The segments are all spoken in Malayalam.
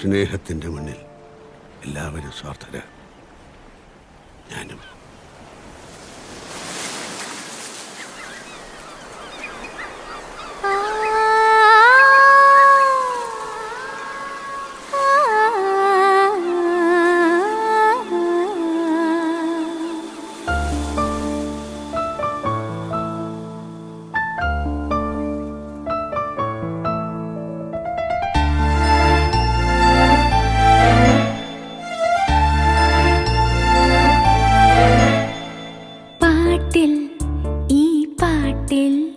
സ്നേഹത്തിന്റെ മുന്നിൽ എല്ലാവരും സ്വാർത്ഥരാണ് ഞാനും தில்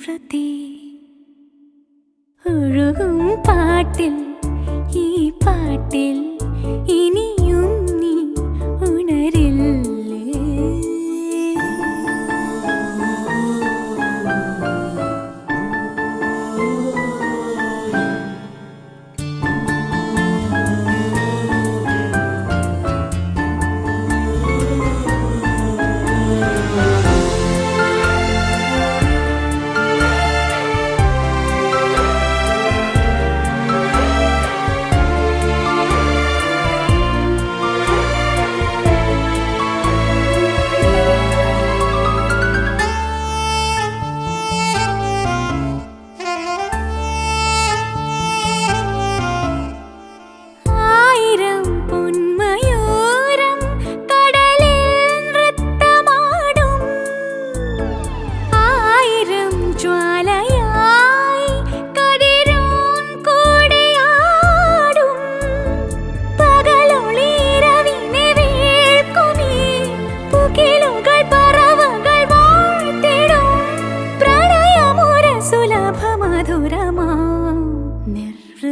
സംവൃതി ഒഴുകും പാട്ടിൽ ഈ പാട്ടിൽ ഇനി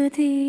beauty.